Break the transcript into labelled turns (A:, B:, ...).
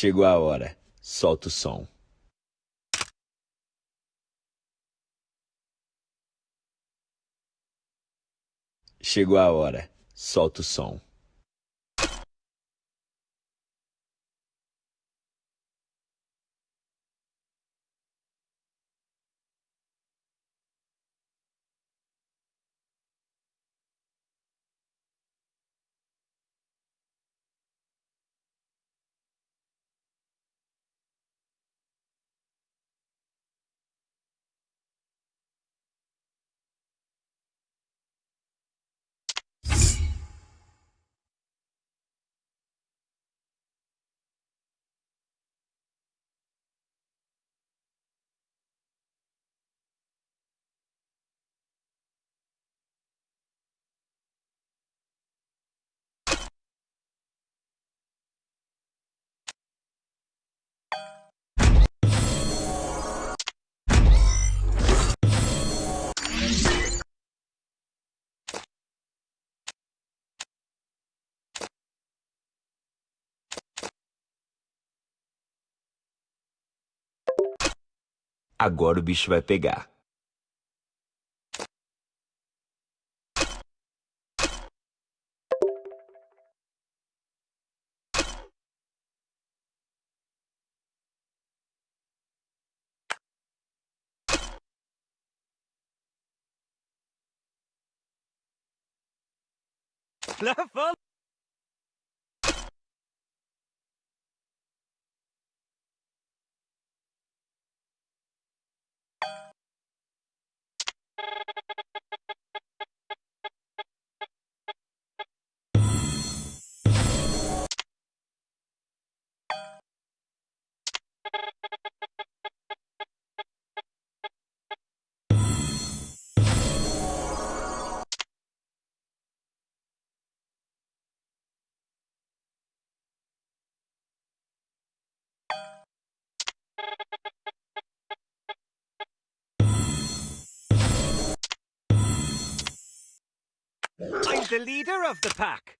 A: Chegou a hora. Solta o som. Chegou a hora. Solta o som. Agora o bicho vai pegar.
B: Leva I'm the leader of the pack.